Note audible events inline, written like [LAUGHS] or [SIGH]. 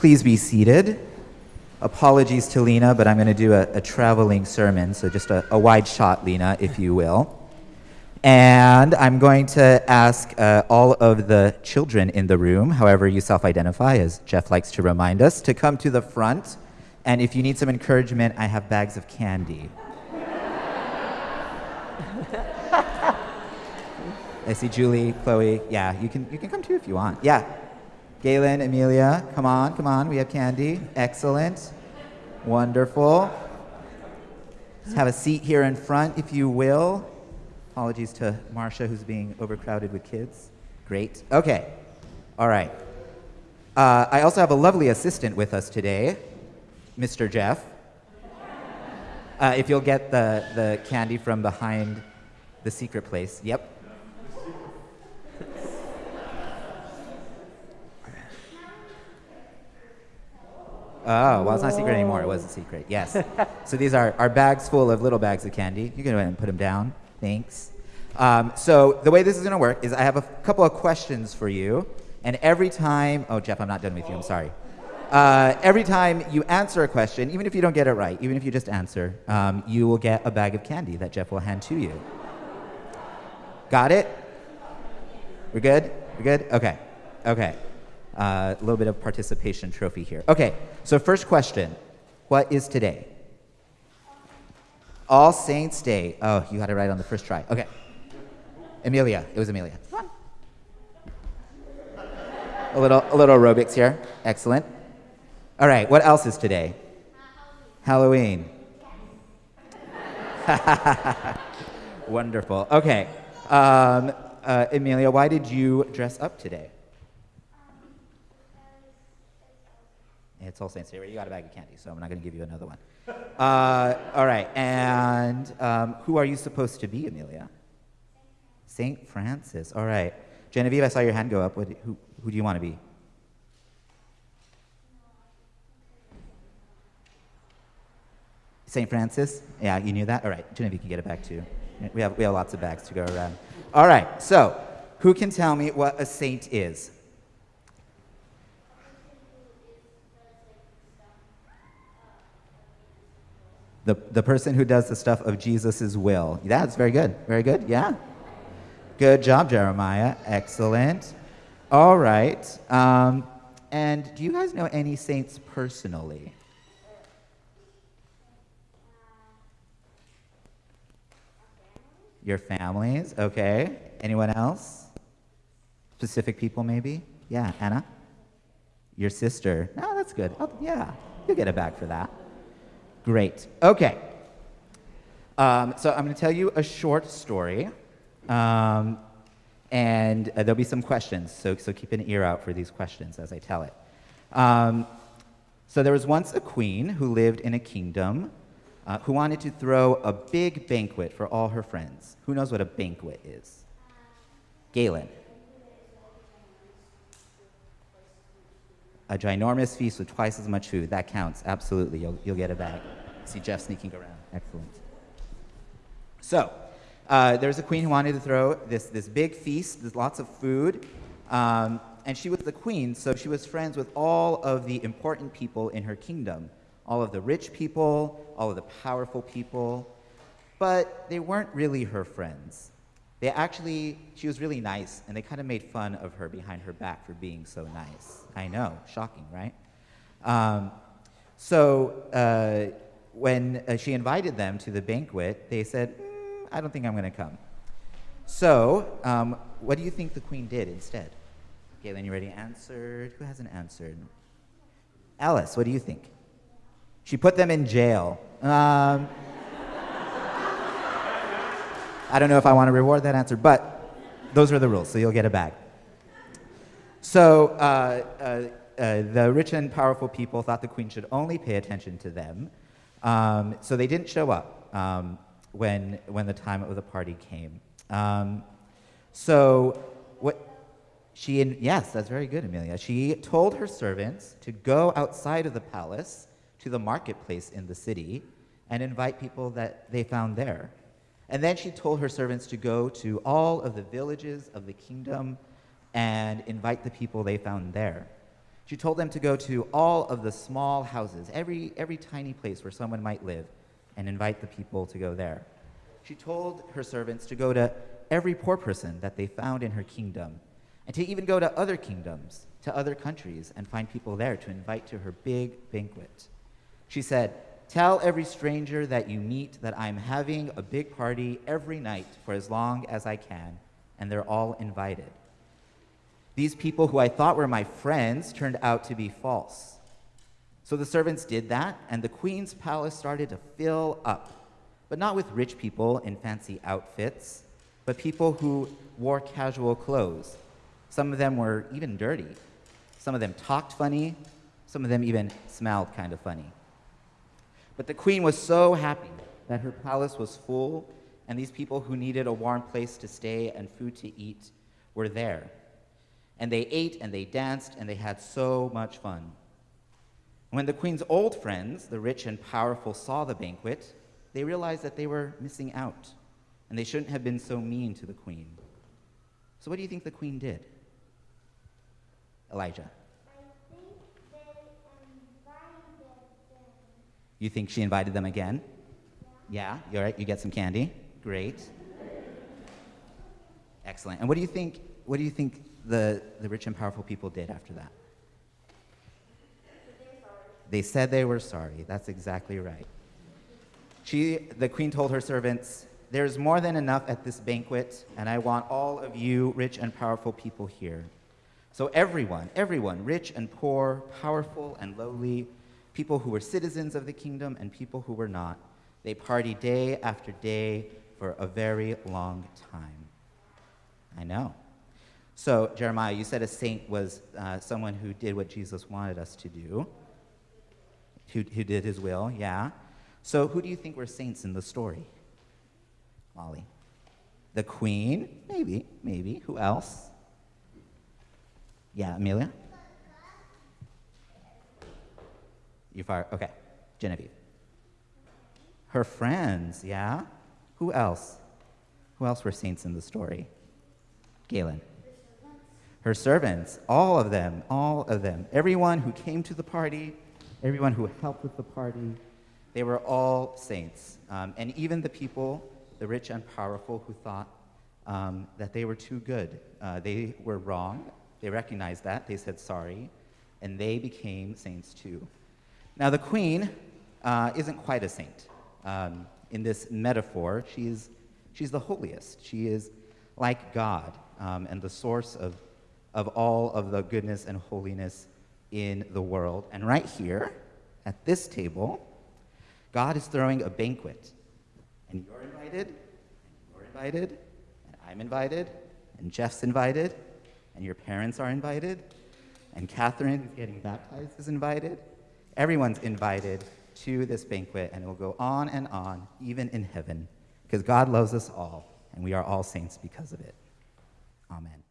Please be seated. Apologies to Lena, but I'm going to do a, a traveling sermon, so just a, a, wide shot, Lena, if you will. And I'm going to ask uh, all of the children in the room, however you self identify, as Jeff likes to remind us, to come to the front. And if you need some encouragement, I have bags of candy. [LAUGHS] I see Julie, Chloe. Yeah, you can, you can come too if you want. Yeah. Galen, Amelia, come on, come on. We have candy. Excellent. Wonderful. Have a seat here in front, if you will. Apologies to Marcia, who's being overcrowded with kids. Great. Okay. All right. Uh, I also have a lovely assistant with us today, Mr. Jeff. Uh, if you'll get the, the candy from behind the secret place. Yep. Oh, well, it's not a secret anymore. It was a secret. Yes. [LAUGHS] so these are our bags full of little bags of candy. You can go ahead and put them down. Thanks. Um, so the way this is going to work is I have a couple of questions for you, and every time, oh Jeff, I'm not done with you. I'm sorry. Uh, every time you answer a question, even if you don't get it right, even if you just answer, um, you will get a bag of candy that Jeff will hand to you. Got it? We're good? We're good? Okay. Okay. Uh, a little bit of participation trophy here. Okay, so first question What is today? All Saints Day. Oh, you got it right on the first try. Okay. Amelia. It was Amelia. A little, a little aerobics here. Excellent. All right, what else is today? Halloween. [LAUGHS] Wonderful. Okay. Um, uh, Amelia, why did you dress up today? It's All Saints Day. You got a bag of candy, so I'm not going to give you another one. [LAUGHS] Uh, all right, and um, who are you supposed to be, Amelia? Saint Francis. All right, Genevieve, I saw your hand go up. What, who, who do you want to be? St. Francis? Yeah, you knew that? All right, Genevieve can get it back too. We have, we have lots of bags to go around. All right, so who can tell me what a saint is? The, the person who does the stuff of Jesus' will. That's very good. Very good. Yeah. Good job, Jeremiah. Excellent. All right. Um, and do you guys know any saints personally? Your families, okay. Anyone else? Specific people, maybe? Yeah, Anna? Your sister. No, that's good. Oh, yeah, you'll get it back for that. Great. Okay. Um, so I'm going to tell you a short story, um, and uh, there'll be some questions. So, so keep an ear out for these questions as I tell it. Um, so there was once a queen who lived in a kingdom uh, who wanted to throw a big banquet for all her friends. Who knows what a banquet is? Galen. A ginormous feast with twice as much food. That counts, absolutely. You'll, you'll get a bag. See Jeff sneaking around. Excellent. So, uh, there was a queen who wanted to throw this, this big feast, there's lots of food. Um, and she was the queen, so she was friends with all of the important people in her kingdom all of the rich people, all of the powerful people. But they weren't really her friends. They actually, she was really nice, and they kind of made fun of her behind her back for being so nice. I know, shocking, right? Um, so uh, when uh, she invited them to the banquet, they said, mm, I don't think I'm going to come. So, um, what do you think the queen did instead? Galen, you already answered. Who hasn't answered? Alice, what do you think? She put them in jail. Um, I don't know if I want to reward that answer, but those are the rules, so you'll get a bag. So uh, uh, uh, the rich and powerful people thought the queen should only pay attention to them, um, so they didn't show up um, when, when the time of the party came. Um, so what she, in, yes, that's very good, Amelia. She told her servants to go outside of the palace to the marketplace in the city and invite people that they found there. And then she told her servants to go to all of the villages of the kingdom and invite the people they found there. She told them to go to all of the small houses, every, every tiny place where someone might live, and invite the people to go there. She told her servants to go to every poor person that they found in her kingdom, and to even go to other kingdoms, to other countries, and find people there to invite to her big banquet. She said, Tell every stranger that you meet that I'm having a big party every night for as long as I can, and they're all invited. These people who I thought were my friends turned out to be false. So the servants did that, and the queen's palace started to fill up, but not with rich people in fancy outfits, but people who wore casual clothes. Some of them were even dirty. Some of them talked funny. Some of them even smelled kind of funny. But the queen was so happy that her palace was full, and these people who needed a warm place to stay and food to eat were there. And they ate and they danced and they had so much fun. When the queen's old friends, the rich and powerful, saw the banquet, they realized that they were missing out and they shouldn't have been so mean to the queen. So, what do you think the queen did? Elijah. You think she invited them again? Yeah, you're right. You get some candy. Great. Excellent. And what do you think? What do you think the, the rich and powerful people did after that? They said they were sorry. That's exactly right. She, the queen told her servants, There's more than enough at this banquet, and I want all of you rich and powerful people here. So, everyone, everyone, rich and poor, powerful and lowly, people who were citizens of the kingdom and people who were not. They party day after day for a very long time. I know. So, Jeremiah, you said a saint was uh, someone who did what Jesus wanted us to do, who, who did his will, yeah. So, who do you think were saints in the story? Molly. The queen? Maybe, maybe. Who else? Yeah, Amelia? You fire? Okay. Genevieve. Her friends, yeah? Who else? Who else were saints in the story? Galen. Her servants, all of them, all of them. Everyone who came to the party, everyone who helped with the party, they were all saints. Um, and even the people, the rich and powerful, who thought um, that they were too good, uh, they were wrong. They recognized that. They said sorry. And they became saints too. Now, the queen uh, isn't quite a saint. Um, in this metaphor, she's, she's the holiest. She is like God um, and the source of, of all of the goodness and holiness in the world. And right here, at this table, God is throwing a banquet. And you're invited, and you're invited, and I'm invited, and Jeff's invited, and your parents are invited, and Catherine, who's getting baptized, is invited, Everyone's invited to this banquet, and it will go on and on, even in heaven, because God loves us all, and we are all saints because of it. Amen.